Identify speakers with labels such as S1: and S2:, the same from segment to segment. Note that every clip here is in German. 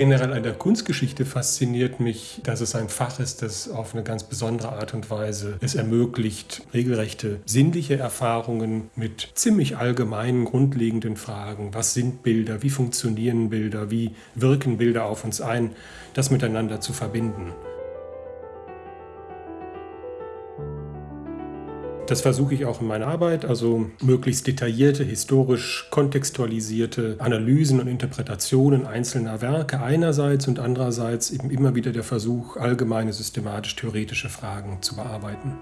S1: Generell an der Kunstgeschichte fasziniert mich, dass es ein Fach ist, das auf eine ganz besondere Art und Weise es ermöglicht, regelrechte sinnliche Erfahrungen mit ziemlich allgemeinen, grundlegenden Fragen, was sind Bilder, wie funktionieren Bilder, wie wirken Bilder auf uns ein, das miteinander zu verbinden. Das versuche ich auch in meiner Arbeit, also möglichst detaillierte, historisch kontextualisierte Analysen und Interpretationen einzelner Werke einerseits und andererseits eben immer wieder der Versuch, allgemeine systematisch-theoretische Fragen zu bearbeiten.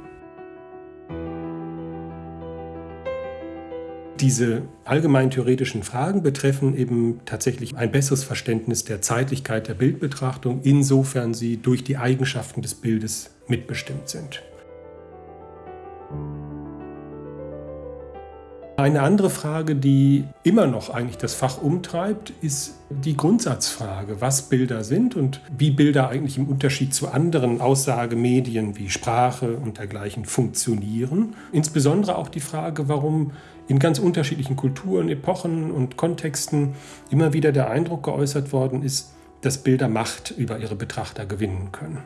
S1: Diese allgemein theoretischen Fragen betreffen eben tatsächlich ein besseres Verständnis der Zeitlichkeit der Bildbetrachtung, insofern sie durch die Eigenschaften des Bildes mitbestimmt sind. Eine andere Frage, die immer noch eigentlich das Fach umtreibt, ist die Grundsatzfrage, was Bilder sind und wie Bilder eigentlich im Unterschied zu anderen Aussagemedien wie Sprache und dergleichen funktionieren. Insbesondere auch die Frage, warum in ganz unterschiedlichen Kulturen, Epochen und Kontexten immer wieder der Eindruck geäußert worden ist, dass Bilder Macht über ihre Betrachter gewinnen können.